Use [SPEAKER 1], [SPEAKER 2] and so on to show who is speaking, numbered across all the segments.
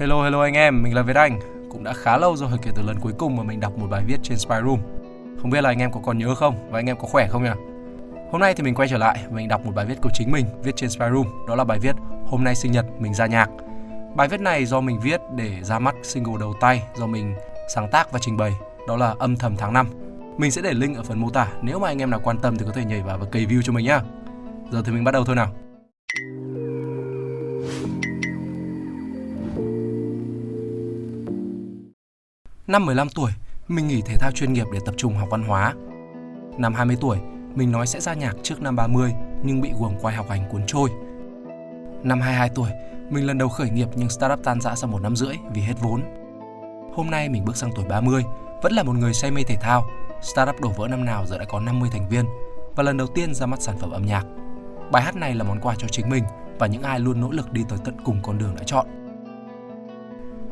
[SPEAKER 1] Hello hello anh em, mình là Việt Anh. Cũng đã khá lâu rồi kể từ lần cuối cùng mà mình đọc một bài viết trên Spy Room. Không biết là anh em có còn nhớ không và anh em có khỏe không nhỉ? Hôm nay thì mình quay trở lại, mình đọc một bài viết của chính mình viết trên Spy Room, đó là bài viết Hôm nay sinh nhật mình ra nhạc. Bài viết này do mình viết để ra mắt single đầu tay do mình sáng tác và trình bày, đó là Âm thầm tháng 5. Mình sẽ để link ở phần mô tả, nếu mà anh em nào quan tâm thì có thể nhảy vào và cày view cho mình nhá. Giờ thì mình bắt đầu thôi nào. Năm 15 tuổi, mình nghỉ thể thao chuyên nghiệp để tập trung học văn hóa. Năm 20 tuổi, mình nói sẽ ra nhạc trước năm 30 nhưng bị guồng quay học hành cuốn trôi. Năm 22 tuổi, mình lần đầu khởi nghiệp nhưng startup tan rã sau một năm rưỡi vì hết vốn. Hôm nay mình bước sang tuổi 30, vẫn là một người say mê thể thao. Startup đổ vỡ năm nào giờ đã có 50 thành viên và lần đầu tiên ra mắt sản phẩm âm nhạc. Bài hát này là món quà cho chính mình và những ai luôn nỗ lực đi tới tận cùng con đường đã chọn.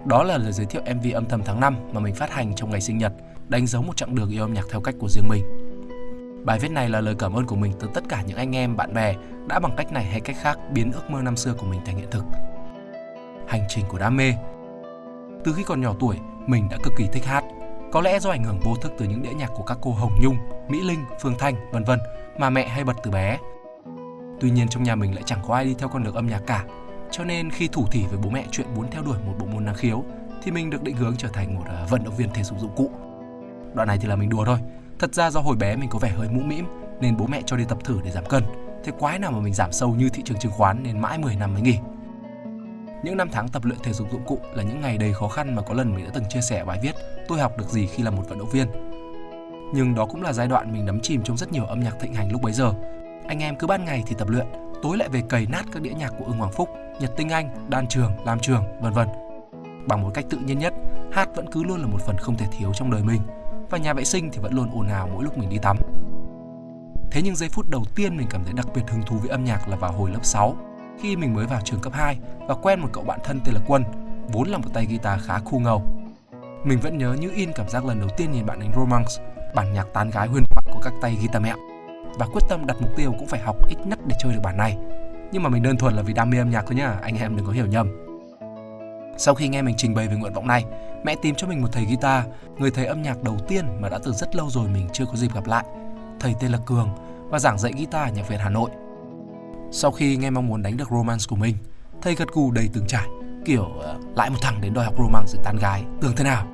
[SPEAKER 1] Đó là lời giới thiệu MV âm thầm tháng 5 mà mình phát hành trong ngày sinh nhật, đánh dấu một chặng đường yêu âm nhạc theo cách của riêng mình. Bài viết này là lời cảm ơn của mình tới tất cả những anh em, bạn bè đã bằng cách này hay cách khác biến ước mơ năm xưa của mình thành hiện thực. Hành trình của đam mê Từ khi còn nhỏ tuổi, mình đã cực kỳ thích hát. Có lẽ do ảnh hưởng vô thức từ những đĩa nhạc của các cô Hồng Nhung, Mỹ Linh, Phương Thanh, vân vân mà mẹ hay bật từ bé. Tuy nhiên trong nhà mình lại chẳng có ai đi theo con đường âm nhạc cả, cho nên khi thủ thỉ với bố mẹ chuyện muốn theo đuổi một bộ môn năng khiếu thì mình được định hướng trở thành một ờ, vận động viên thể dục dụng cụ. Đoạn này thì là mình đùa thôi. Thật ra do hồi bé mình có vẻ hơi mũm mĩm nên bố mẹ cho đi tập thử để giảm cân. Thế quái nào mà mình giảm sâu như thị trường chứng khoán nên mãi 10 năm mới nghỉ. Những năm tháng tập luyện thể dục dụng cụ là những ngày đầy khó khăn mà có lần mình đã từng chia sẻ bài viết tôi học được gì khi là một vận động viên. Nhưng đó cũng là giai đoạn mình đắm chìm trong rất nhiều âm nhạc thịnh hành lúc bấy giờ. Anh em cứ ban ngày thì tập luyện, tối lại về cày nát các đĩa nhạc của Ưng Hoàng Phúc, Nhật Tinh Anh, Đan Trường, Lam Trường, vân vân. Bằng một cách tự nhiên nhất, hát vẫn cứ luôn là một phần không thể thiếu trong đời mình và nhà vệ sinh thì vẫn luôn ồn ào mỗi lúc mình đi tắm. Thế nhưng giây phút đầu tiên mình cảm thấy đặc biệt hứng thú với âm nhạc là vào hồi lớp 6, khi mình mới vào trường cấp 2 và quen một cậu bạn thân tên là Quân, vốn là một tay guitar khá khu ngầu. Mình vẫn nhớ như in cảm giác lần đầu tiên nhìn bạn đánh Romance, bản nhạc tán gái huyền thoại của các tay guitar mẹo và quyết tâm đặt mục tiêu cũng phải học ít nhất để chơi được bản này. Nhưng mà mình đơn thuần là vì đam mê âm nhạc thôi nhá, anh em đừng có hiểu nhầm. Sau khi nghe mình trình bày về nguyện vọng này, mẹ tìm cho mình một thầy guitar, người thầy âm nhạc đầu tiên mà đã từ rất lâu rồi mình chưa có dịp gặp lại. Thầy tên là Cường và giảng dạy guitar ở nhạc viện Hà Nội. Sau khi nghe mong muốn đánh được romance của mình, thầy gật gù đầy từng trải, kiểu ờ, uh, lại một thằng đến đòi học romance để tán gái, tưởng thế nào.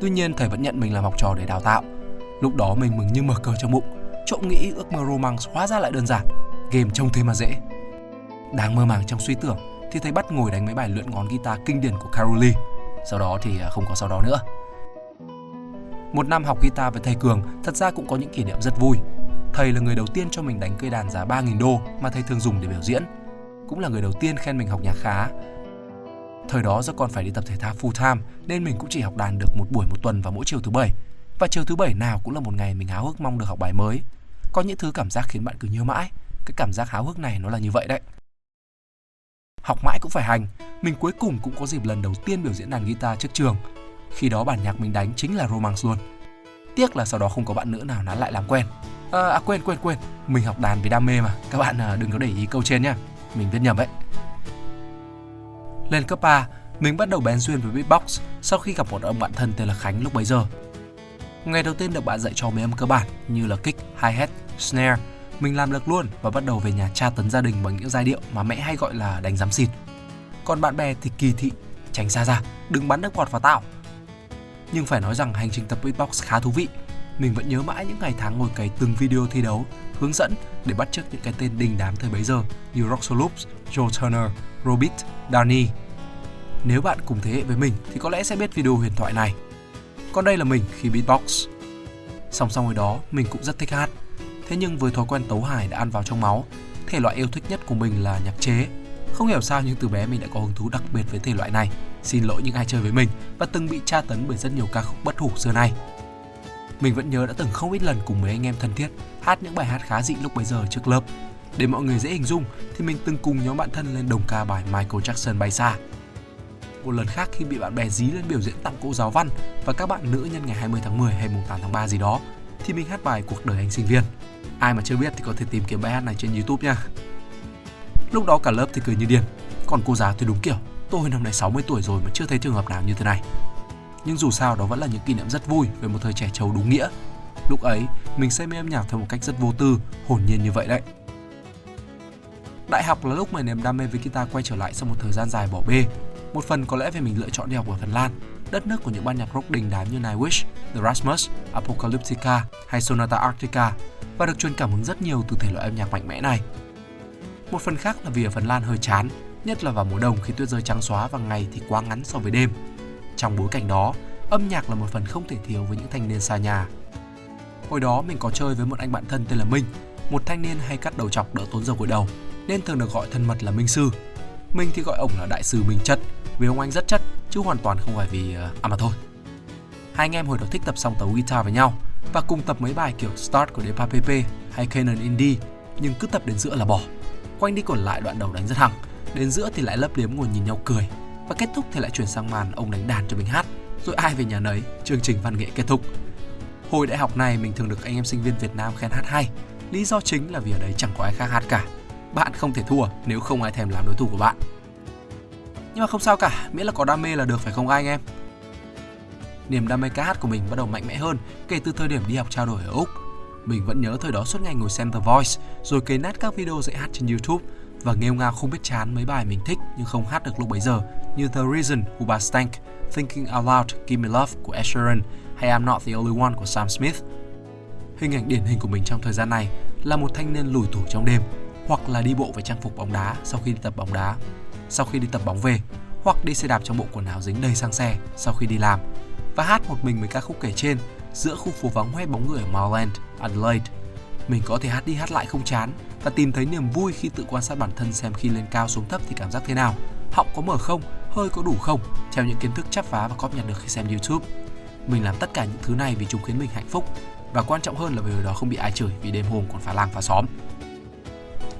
[SPEAKER 1] Tuy nhiên thầy vẫn nhận mình làm học trò để đào tạo. Lúc đó mình mừng như mở cờ trong bụng, trộm nghĩ ước mơ romance hóa ra lại đơn giản, game trông thế mà dễ. Đang mơ màng trong suy tưởng thì thấy bắt ngồi đánh mấy bài lượn ngón guitar kinh điển của Caroli. Sau đó thì à, không có sau đó nữa. Một năm học guitar với thầy Cường thật ra cũng có những kỷ niệm rất vui. Thầy là người đầu tiên cho mình đánh cây đàn giá 3.000 đô mà thầy thường dùng để biểu diễn. Cũng là người đầu tiên khen mình học nhạc khá. Thời đó do còn phải đi tập thể thao full time nên mình cũng chỉ học đàn được một buổi một tuần vào mỗi chiều thứ bảy. Và chiều thứ bảy nào cũng là một ngày mình háo hức mong được học bài mới. Có những thứ cảm giác khiến bạn cứ nhớ mãi. Cái cảm giác háo hức này nó là như vậy đấy học mãi cũng phải hành. Mình cuối cùng cũng có dịp lần đầu tiên biểu diễn đàn guitar trước trường. Khi đó bản nhạc mình đánh chính là Romance luôn. Tiếc là sau đó không có bạn nữ nào nán lại làm quen. À, à quên quên quên, mình học đàn vì đam mê mà. Các bạn à, đừng có để ý câu trên nhá. Mình viết nhầm ấy. Lên cấp 3, mình bắt đầu bén duyên với beatbox sau khi gặp một ông bạn thân tên là Khánh lúc bấy giờ. Ngày đầu tiên được bạn dạy cho mấy âm cơ bản như là kick, hi-hat, snare mình làm được luôn và bắt đầu về nhà tra tấn gia đình bằng những giai điệu mà mẹ hay gọi là đánh giám xịt. Còn bạn bè thì kỳ thị, tránh xa ra, đừng bắn nước bọt vào tao. Nhưng phải nói rằng hành trình tập beatbox khá thú vị. Mình vẫn nhớ mãi những ngày tháng ngồi cày từng video thi đấu, hướng dẫn để bắt chước những cái tên đình đám thời bấy giờ như Roxo Loops, Joe Turner, Robit, Danny. Nếu bạn cùng thế hệ với mình thì có lẽ sẽ biết video huyền thoại này. Còn đây là mình khi beatbox. Song song với đó, mình cũng rất thích hát Thế nhưng với thói quen tấu hài đã ăn vào trong máu, thể loại yêu thích nhất của mình là nhạc chế. Không hiểu sao nhưng từ bé mình đã có hứng thú đặc biệt với thể loại này. Xin lỗi những ai chơi với mình và từng bị tra tấn bởi rất nhiều ca khúc bất hủ xưa nay. Mình vẫn nhớ đã từng không ít lần cùng mấy anh em thân thiết hát những bài hát khá dị lúc bấy giờ trước lớp. Để mọi người dễ hình dung thì mình từng cùng nhóm bạn thân lên đồng ca bài Michael Jackson bay xa. Một lần khác khi bị bạn bè dí lên biểu diễn tặng cô giáo văn và các bạn nữ nhân ngày 20 tháng 10 hay mùng 8 tháng 3 gì đó thì mình hát bài Cuộc đời anh sinh viên. Ai mà chưa biết thì có thể tìm kiếm bài hát này trên YouTube nha. Lúc đó cả lớp thì cười như điên, còn cô giáo thì đúng kiểu tôi năm nay 60 tuổi rồi mà chưa thấy trường hợp nào như thế này. Nhưng dù sao đó vẫn là những kỷ niệm rất vui về một thời trẻ trâu đúng nghĩa. Lúc ấy, mình say mê âm nhạc theo một cách rất vô tư, hồn nhiên như vậy đấy. Đại học là lúc mà niềm đam mê với guitar quay trở lại sau một thời gian dài bỏ bê. Một phần có lẽ vì mình lựa chọn đi học ở Phần Lan, đất nước của những ban nhạc rock đình đám như Nightwish, The Rasmus, Apocalyptica hay Sonata Arctica và được truyền cảm hứng rất nhiều từ thể loại âm nhạc mạnh mẽ này. Một phần khác là vì ở Phần Lan hơi chán, nhất là vào mùa đông khi tuyết rơi trắng xóa và ngày thì quá ngắn so với đêm. Trong bối cảnh đó, âm nhạc là một phần không thể thiếu với những thanh niên xa nhà. Hồi đó mình có chơi với một anh bạn thân tên là Minh, một thanh niên hay cắt đầu chọc đỡ tốn dầu gội đầu, nên thường được gọi thân mật là Minh Sư. Mình thì gọi ông là Đại sư Minh Chất, vì ông anh rất chất, chứ hoàn toàn không phải vì... Ờ, à mà thôi. Hai anh em hồi đó thích tập song tấu guitar với nhau và cùng tập mấy bài kiểu Start của Depa PP hay Canon Indie, nhưng cứ tập đến giữa là bỏ. Quanh đi còn lại đoạn đầu đánh rất hăng, đến giữa thì lại lấp liếm ngồi nhìn nhau cười. Và kết thúc thì lại chuyển sang màn ông đánh đàn cho mình hát rồi ai về nhà nấy chương trình văn nghệ kết thúc. Hồi đại học này mình thường được anh em sinh viên Việt Nam khen hát hay. Lý do chính là vì ở đấy chẳng có ai khác hát cả bạn không thể thua nếu không ai thèm làm đối thủ của bạn. Nhưng mà không sao cả miễn là có đam mê là được phải không anh em? Niềm đam mê ca hát của mình bắt đầu mạnh mẽ hơn kể từ thời điểm đi học trao đổi ở úc. Mình vẫn nhớ thời đó suốt ngày ngồi xem The Voice rồi cấy nát các video dạy hát trên YouTube và nghêu ngao không biết chán mấy bài mình thích nhưng không hát được lúc bấy giờ như The Reason của bà Stank, Thinking Out Loud, Give Me Love của Ed Sheeran hay I'm Not The Only One của Sam Smith. Hình ảnh điển hình của mình trong thời gian này là một thanh niên lủi thủi trong đêm hoặc là đi bộ với trang phục bóng đá sau khi đi tập bóng đá, sau khi đi tập bóng về hoặc đi xe đạp trong bộ quần áo dính đầy sang xe sau khi đi làm và hát một mình với ca khúc kể trên giữa khu phố vắng hoe bóng người ở Marland, Adelaide. Mình có thể hát đi hát lại không chán và tìm thấy niềm vui khi tự quan sát bản thân xem khi lên cao xuống thấp thì cảm giác thế nào, họng có mở không, hơi có đủ không, theo những kiến thức chắp vá và cóp nhặt được khi xem YouTube. Mình làm tất cả những thứ này vì chúng khiến mình hạnh phúc và quan trọng hơn là vì hồi đó không bị ai chửi vì đêm hôm còn phá làng phá xóm.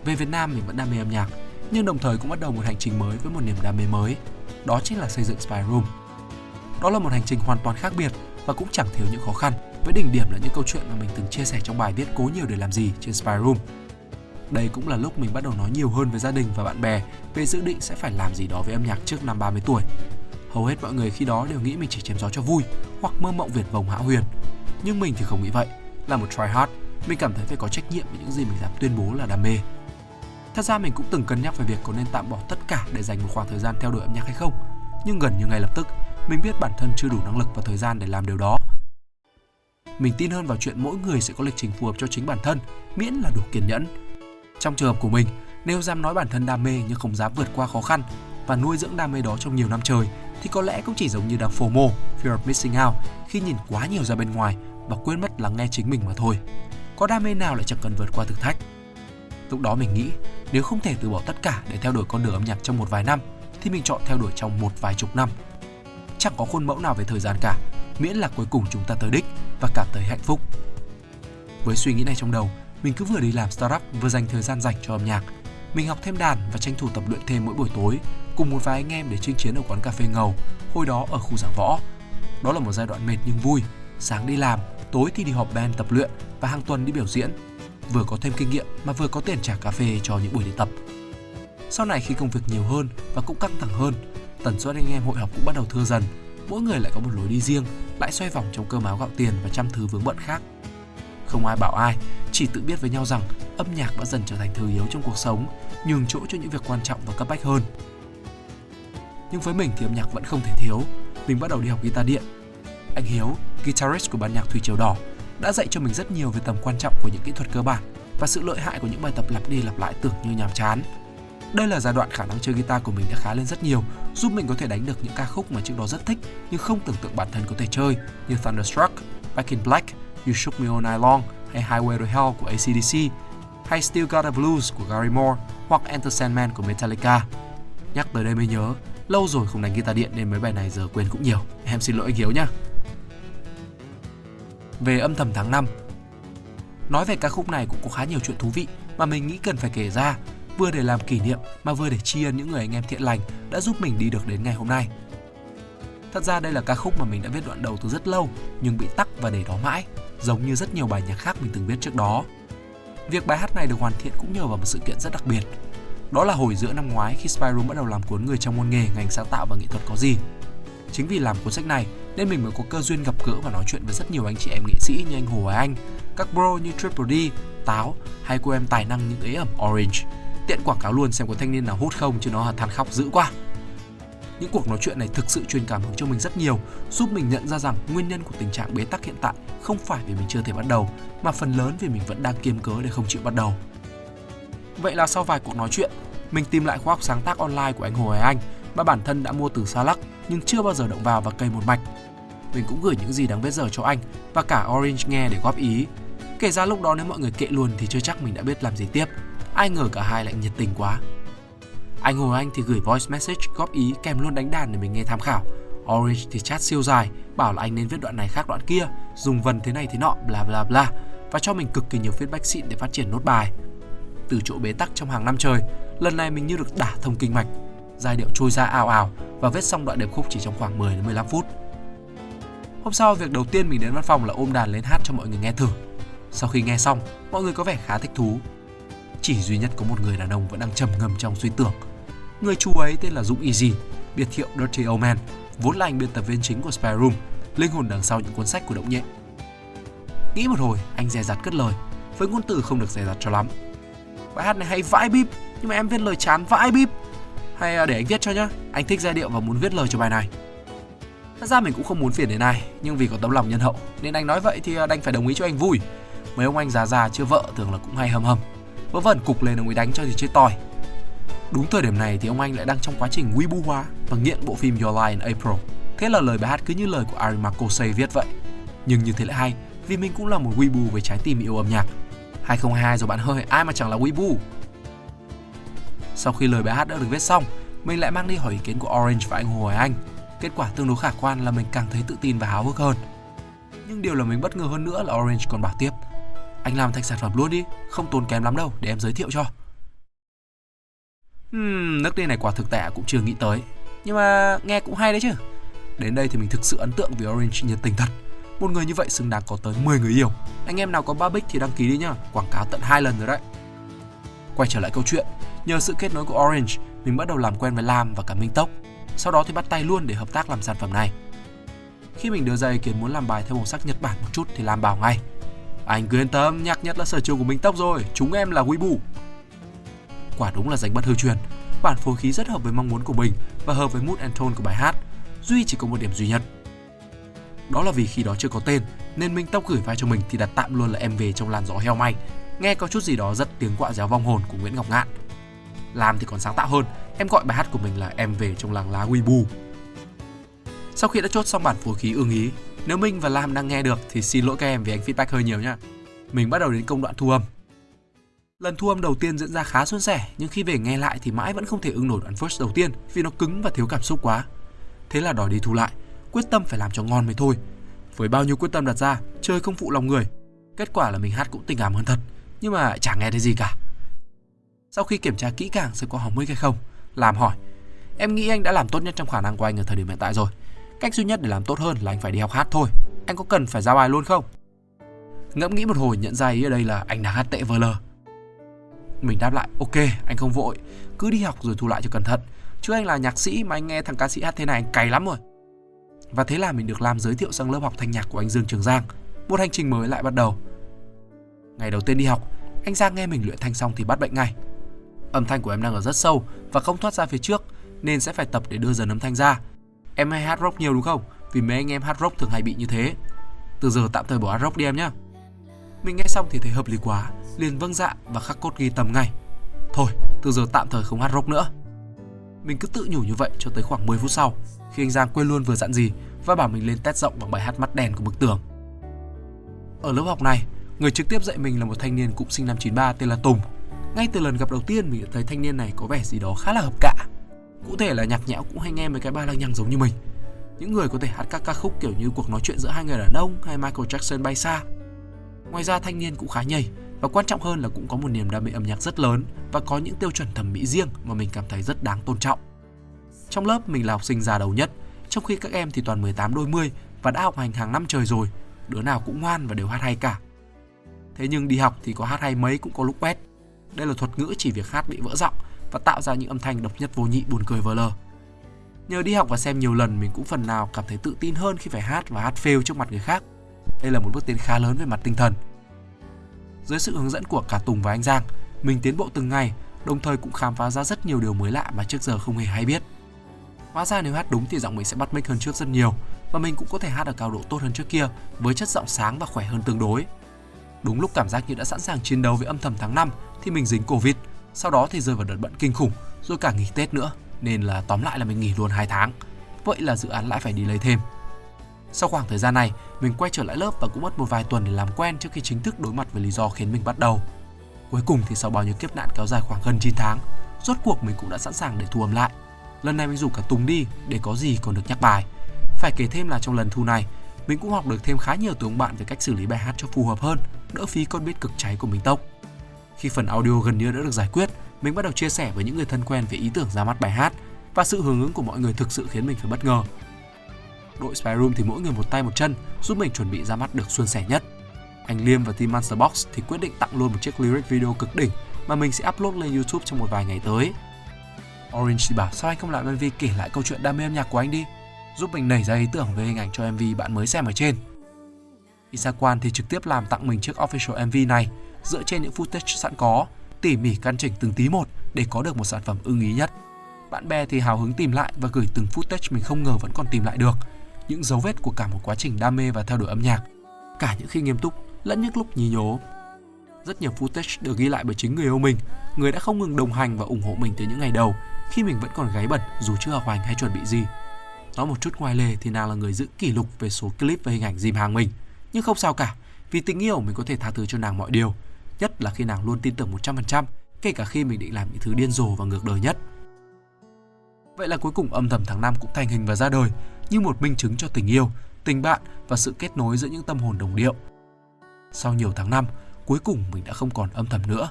[SPEAKER 1] Về Việt Nam mình vẫn đam mê âm nhạc, nhưng đồng thời cũng bắt đầu một hành trình mới với một niềm đam mê mới, đó chính là xây dựng Spy Room. Đó là một hành trình hoàn toàn khác biệt và cũng chẳng thiếu những khó khăn, với đỉnh điểm là những câu chuyện mà mình từng chia sẻ trong bài viết cố nhiều để làm gì trên Spy Room. Đây cũng là lúc mình bắt đầu nói nhiều hơn với gia đình và bạn bè về dự định sẽ phải làm gì đó với âm nhạc trước năm 30 tuổi. Hầu hết mọi người khi đó đều nghĩ mình chỉ chém gió cho vui hoặc mơ mộng viển vông hão huyền. Nhưng mình thì không nghĩ vậy. Là một try hard, mình cảm thấy phải có trách nhiệm với những gì mình dám tuyên bố là đam mê. Thật ra mình cũng từng cân nhắc về việc có nên tạm bỏ tất cả để dành một khoảng thời gian theo đuổi âm nhạc hay không. Nhưng gần như ngay lập tức, mình biết bản thân chưa đủ năng lực và thời gian để làm điều đó. Mình tin hơn vào chuyện mỗi người sẽ có lịch trình phù hợp cho chính bản thân, miễn là đủ kiên nhẫn trong trường hợp của mình, nếu dám nói bản thân đam mê nhưng không dám vượt qua khó khăn và nuôi dưỡng đam mê đó trong nhiều năm trời thì có lẽ cũng chỉ giống như đang FOMO, fear of missing out khi nhìn quá nhiều ra bên ngoài và quên mất lắng nghe chính mình mà thôi. Có đam mê nào lại chẳng cần vượt qua thử thách. Lúc đó mình nghĩ nếu không thể từ bỏ tất cả để theo đuổi con đường âm nhạc trong một vài năm thì mình chọn theo đuổi trong một vài chục năm. Chẳng có khuôn mẫu nào về thời gian cả, miễn là cuối cùng chúng ta tới đích và cảm thấy hạnh phúc. Với suy nghĩ này trong đầu, mình cứ vừa đi làm startup vừa dành thời gian dành cho âm nhạc. Mình học thêm đàn và tranh thủ tập luyện thêm mỗi buổi tối, cùng một vài anh em để chinh chiến ở quán cà phê ngầu, hồi đó ở khu giảng võ. Đó là một giai đoạn mệt nhưng vui, sáng đi làm, tối thì đi họp band tập luyện và hàng tuần đi biểu diễn. Vừa có thêm kinh nghiệm mà vừa có tiền trả cà phê cho những buổi đi tập. Sau này khi công việc nhiều hơn và cũng căng thẳng hơn, tần suất anh em hội họp cũng bắt đầu thưa dần. Mỗi người lại có một lối đi riêng, lại xoay vòng trong cơm áo gạo tiền và trăm thứ vướng bận khác. Không ai bảo ai, chỉ tự biết với nhau rằng âm nhạc đã dần trở thành thứ yếu trong cuộc sống, nhường chỗ cho những việc quan trọng và cấp bách hơn. Nhưng với mình thì âm nhạc vẫn không thể thiếu. Mình bắt đầu đi học guitar điện. Anh Hiếu, guitarist của ban nhạc Thủy Triều Đỏ, đã dạy cho mình rất nhiều về tầm quan trọng của những kỹ thuật cơ bản và sự lợi hại của những bài tập lặp đi lặp lại tưởng như nhàm chán. Đây là giai đoạn khả năng chơi guitar của mình đã khá lên rất nhiều, giúp mình có thể đánh được những ca khúc mà trước đó rất thích nhưng không tưởng tượng bản thân có thể chơi như Thunderstruck, Back in Black, You Shook Me All Night Long hay Highway to Hell của ACDC, hay Still Got a Blues của Gary Moore hoặc Enter Sandman của Metallica. Nhắc tới đây mới nhớ, lâu rồi không đánh guitar điện nên mấy bài này giờ quên cũng nhiều. Em xin lỗi anh Hiếu nhá. Về âm thầm tháng 5 Nói về ca khúc này cũng có khá nhiều chuyện thú vị mà mình nghĩ cần phải kể ra, vừa để làm kỷ niệm mà vừa để tri ân những người anh em thiện lành đã giúp mình đi được đến ngày hôm nay. Thật ra đây là ca khúc mà mình đã viết đoạn đầu từ rất lâu nhưng bị tắc và để đó mãi giống như rất nhiều bài nhạc khác mình từng viết trước đó. Việc bài hát này được hoàn thiện cũng nhờ vào một sự kiện rất đặc biệt. Đó là hồi giữa năm ngoái khi Spyroom bắt đầu làm cuốn người trong môn nghề ngành sáng tạo và nghệ thuật có gì. Chính vì làm cuốn sách này nên mình mới có cơ duyên gặp gỡ và nói chuyện với rất nhiều anh chị em nghệ sĩ như anh Hồ Hoài Anh, các bro như Triple D, Táo hay cô em tài năng những ế ẩm Orange. Tiện quảng cáo luôn xem có thanh niên nào hút không chứ nó là than khóc dữ quá. Những cuộc nói chuyện này thực sự truyền cảm hứng cho mình rất nhiều, giúp mình nhận ra rằng nguyên nhân của tình trạng bế tắc hiện tại không phải vì mình chưa thể bắt đầu, mà phần lớn vì mình vẫn đang kiêm cớ để không chịu bắt đầu. Vậy là sau vài cuộc nói chuyện, mình tìm lại khóa học sáng tác online của anh Hồ Hải Anh mà bản thân đã mua từ Salak nhưng chưa bao giờ động vào và cày một mạch. Mình cũng gửi những gì đáng vết giờ cho anh và cả Orange nghe để góp ý. Kể ra lúc đó nếu mọi người kệ luôn thì chưa chắc mình đã biết làm gì tiếp. Ai ngờ cả hai lại nhiệt tình quá. Anh Hồ Anh thì gửi voice message góp ý kèm luôn đánh đàn để mình nghe tham khảo. Orange thì chat siêu dài, bảo là anh nên viết đoạn này khác đoạn kia, dùng vần thế này thế nọ, bla bla bla và cho mình cực kỳ nhiều feedback xịn để phát triển nốt bài. Từ chỗ bế tắc trong hàng năm trời, lần này mình như được đả thông kinh mạch. Giai điệu trôi ra ào ào và viết xong đoạn điệp khúc chỉ trong khoảng 10 đến 15 phút. Hôm sau, việc đầu tiên mình đến văn phòng là ôm đàn lên hát cho mọi người nghe thử. Sau khi nghe xong, mọi người có vẻ khá thích thú. Chỉ duy nhất có một người đàn ông vẫn đang trầm ngâm trong suy tưởng. Người chú ấy tên là Dũng Easy, biệt hiệu Dirty Old Man, vốn là anh biên tập viên chính của Spy Room, linh hồn đằng sau những cuốn sách của Động Nhẹ. Nghĩ một hồi, anh dè dặt cất lời, với ngôn từ không được dè dặt cho lắm. Bài hát này hay vãi bíp, nhưng mà em viết lời chán vãi bíp. Hay ờ, để anh viết cho nhá, anh thích giai điệu và muốn viết lời cho bài này. Thật ra mình cũng không muốn phiền đến ai, nhưng vì có tấm lòng nhân hậu nên anh nói vậy thì ờ, đành phải đồng ý cho anh vui. Mấy ông anh già già chưa vợ thường là cũng hay hầm hầm. Vớ vẩn cục lên ông ấy đánh cho thì chơi tỏi. Đúng thời điểm này thì ông anh lại đang trong quá trình bu hóa và nghiện bộ phim Your Lie in April. Thế là lời bài hát cứ như lời của Ari Makosei viết vậy. Nhưng như thế lại hay, vì mình cũng là một weebu với trái tim yêu âm nhạc. 2022 rồi bạn hơi, ai mà chẳng là weebu. Sau khi lời bài hát đã được viết xong, mình lại mang đi hỏi ý kiến của Orange và anh Hồ Hoài Anh. Kết quả tương đối khả quan là mình càng thấy tự tin và háo hức hơn. Nhưng điều là mình bất ngờ hơn nữa là Orange còn bảo tiếp Anh làm thành sản phẩm luôn đi, không tốn kém lắm đâu để em giới thiệu cho. Hmm, nước đi này quả thực tệ cũng chưa nghĩ tới. Nhưng mà nghe cũng hay đấy chứ. Đến đây thì mình thực sự ấn tượng vì Orange nhiệt tình thật. Một người như vậy xứng đáng có tới 10 người yêu. Anh em nào có ba bích thì đăng ký đi nhá Quảng cáo tận hai lần rồi đấy. Quay trở lại câu chuyện. Nhờ sự kết nối của Orange Mình bắt đầu làm quen với Lam và cả Minh Tốc. Sau đó thì bắt tay luôn để hợp tác làm sản phẩm này. Khi mình đưa ra ý kiến muốn làm bài theo màu sắc Nhật Bản một chút thì Lam bảo ngay Anh cứ yên tâm, nhạc nhất là sở trường của Minh Tốc rồi Chúng em là Weibo. Quả đúng là danh bất hư truyền. Bản phối khí rất hợp với mong muốn của mình Và hợp với mood and tone của bài hát Duy chỉ có một điểm duy nhất. Đó là vì khi đó chưa có tên Nên Minh Tốc gửi vai cho mình thì đặt tạm luôn là em về trong làn gió heo may. Nghe có chút gì đó rất tiếng quạ réo vong hồn của Nguyễn Ngọc Ngạn. Làm thì còn sáng tạo hơn Em gọi bài hát của mình là Em về trong làng lá Weibo Sau khi đã chốt xong bản phối khí ưng ý Nếu Minh và Lam đang nghe được thì xin lỗi các em vì anh feedback hơi nhiều nha Mình bắt đầu đến công đoạn thu âm Lần thu âm đầu tiên diễn ra khá suôn sẻ, nhưng khi về nghe lại thì mãi vẫn không thể ưng nổi đoạn first đầu tiên vì nó cứng và thiếu cảm xúc quá. Thế là đòi đi thu lại, quyết tâm phải làm cho ngon mới thôi. Với bao nhiêu quyết tâm đặt ra, chơi không phụ lòng người. Kết quả là mình hát cũng tình cảm hơn thật, nhưng mà chẳng nghe thấy gì cả. Sau khi kiểm tra kỹ càng xem có hỏng mic hay không, làm hỏi. Em nghĩ anh đã làm tốt nhất trong khả năng của anh ở thời điểm hiện tại rồi. Cách duy nhất để làm tốt hơn là anh phải đi học hát thôi. Anh có cần phải ra bài luôn không? Ngẫm nghĩ một hồi nhận ra ý ở đây là anh đang hát tệ vờ lờ mình đáp lại ok anh không vội Cứ đi học rồi thu lại cho cẩn thận Chứ anh là nhạc sĩ mà anh nghe thằng ca sĩ hát thế này anh cày lắm rồi Và thế là mình được làm giới thiệu sang lớp học thanh nhạc của anh Dương Trường Giang Một hành trình mới lại bắt đầu Ngày đầu tiên đi học Anh Giang nghe mình luyện thanh xong thì bắt bệnh ngay Âm thanh của em đang ở rất sâu Và không thoát ra phía trước Nên sẽ phải tập để đưa dần âm thanh ra Em hay hát rock nhiều đúng không Vì mấy anh em hát rock thường hay bị như thế Từ giờ tạm thời bỏ hát rock đi em nhé Mình nghe xong thì thấy hợp lý quá liền vâng dạ và khắc cốt ghi tầm ngay. Thôi, từ giờ tạm thời không hát rock nữa. Mình cứ tự nhủ như vậy cho tới khoảng 10 phút sau, khi anh Giang quên luôn vừa dặn gì và bảo mình lên test rộng bằng bài hát mắt đèn của bức tường. Ở lớp học này, người trực tiếp dạy mình là một thanh niên cũng sinh năm 93 tên là Tùng. Ngay từ lần gặp đầu tiên mình đã thấy thanh niên này có vẻ gì đó khá là hợp cả. Cụ thể là nhạc nhẽo cũng hay nghe mấy cái ba lăng nhằng giống như mình. Những người có thể hát các ca khúc kiểu như cuộc nói chuyện giữa hai người đàn ông hay Michael Jackson bay xa. Ngoài ra thanh niên cũng khá nhảy và quan trọng hơn là cũng có một niềm đam mê âm nhạc rất lớn và có những tiêu chuẩn thẩm mỹ riêng mà mình cảm thấy rất đáng tôn trọng. Trong lớp mình là học sinh già đầu nhất, trong khi các em thì toàn 18 đôi mươi và đã học hành hàng năm trời rồi, đứa nào cũng ngoan và đều hát hay cả. Thế nhưng đi học thì có hát hay mấy cũng có lúc quét. Đây là thuật ngữ chỉ việc hát bị vỡ giọng và tạo ra những âm thanh độc nhất vô nhị buồn cười vờ lờ. Nhờ đi học và xem nhiều lần mình cũng phần nào cảm thấy tự tin hơn khi phải hát và hát fail trước mặt người khác. Đây là một bước tiến khá lớn về mặt tinh thần. Dưới sự hướng dẫn của cả Tùng và anh Giang, mình tiến bộ từng ngày, đồng thời cũng khám phá ra rất nhiều điều mới lạ mà trước giờ không hề hay biết. Hóa ra nếu hát đúng thì giọng mình sẽ bắt mic hơn trước rất nhiều và mình cũng có thể hát ở cao độ tốt hơn trước kia với chất giọng sáng và khỏe hơn tương đối. Đúng lúc cảm giác như đã sẵn sàng chiến đấu với âm thầm tháng 5 thì mình dính Covid, sau đó thì rơi vào đợt bận kinh khủng, rồi cả nghỉ Tết nữa, nên là tóm lại là mình nghỉ luôn 2 tháng. Vậy là dự án lại phải đi lấy thêm. Sau khoảng thời gian này, mình quay trở lại lớp và cũng mất một vài tuần để làm quen trước khi chính thức đối mặt với lý do khiến mình bắt đầu. Cuối cùng thì sau bao nhiêu kiếp nạn kéo dài khoảng gần 9 tháng, rốt cuộc mình cũng đã sẵn sàng để thu âm lại. Lần này mình rủ cả Tùng đi để có gì còn được nhắc bài. Phải kể thêm là trong lần thu này, mình cũng học được thêm khá nhiều từ ông bạn về cách xử lý bài hát cho phù hợp hơn, đỡ phí con biết cực cháy của mình tốc. Khi phần audio gần như đã được giải quyết, mình bắt đầu chia sẻ với những người thân quen về ý tưởng ra mắt bài hát và sự hưởng ứng của mọi người thực sự khiến mình phải bất ngờ. Đội Spy Room thì mỗi người một tay một chân giúp mình chuẩn bị ra mắt được suôn sẻ nhất. Anh Liêm và team Monster Box thì quyết định tặng luôn một chiếc lyric video cực đỉnh mà mình sẽ upload lên YouTube trong một vài ngày tới. Orange thì bảo sao anh không làm MV kể lại câu chuyện đam mê âm nhạc của anh đi, giúp mình nảy ra ý tưởng về hình ảnh cho MV bạn mới xem ở trên. Isaquan thì trực tiếp làm tặng mình chiếc official MV này dựa trên những footage sẵn có, tỉ mỉ căn chỉnh từng tí một để có được một sản phẩm ưng ý nhất. Bạn bè thì hào hứng tìm lại và gửi từng footage mình không ngờ vẫn còn tìm lại được, những dấu vết của cả một quá trình đam mê và theo đuổi âm nhạc, cả những khi nghiêm túc lẫn những lúc nhí nhố. Rất nhiều footage được ghi lại bởi chính người yêu mình, người đã không ngừng đồng hành và ủng hộ mình từ những ngày đầu khi mình vẫn còn gáy bẩn dù chưa học hành hay chuẩn bị gì. Nói một chút ngoài lề thì nàng là người giữ kỷ lục về số clip và hình ảnh dìm hàng mình. Nhưng không sao cả, vì tình yêu mình có thể tha thứ cho nàng mọi điều. Nhất là khi nàng luôn tin tưởng 100%, kể cả khi mình định làm những thứ điên rồ và ngược đời nhất. Vậy là cuối cùng âm thầm tháng 5 cũng thành hình và ra đời như một minh chứng cho tình yêu, tình bạn và sự kết nối giữa những tâm hồn đồng điệu. Sau nhiều tháng năm, cuối cùng mình đã không còn âm thầm nữa.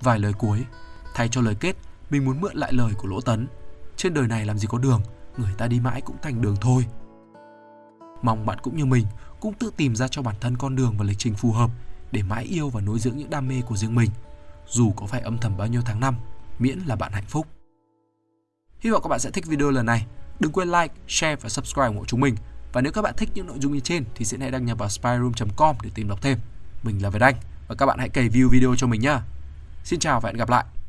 [SPEAKER 1] Vài lời cuối, thay cho lời kết, mình muốn mượn lại lời của Lỗ Tấn. Trên đời này làm gì có đường, người ta đi mãi cũng thành đường thôi. Mong bạn cũng như mình cũng tự tìm ra cho bản thân con đường và lịch trình phù hợp để mãi yêu và nuôi dưỡng những đam mê của riêng mình, dù có phải âm thầm bao nhiêu tháng năm, miễn là bạn hạnh phúc. Hy vọng các bạn sẽ thích video lần này. Đừng quên like, share và subscribe ủng hộ chúng mình. Và nếu các bạn thích những nội dung như trên thì sẽ hãy đăng nhập vào spyroom.com để tìm đọc thêm. Mình là Việt Anh và các bạn hãy cày view video cho mình nhé. Xin chào và hẹn gặp lại.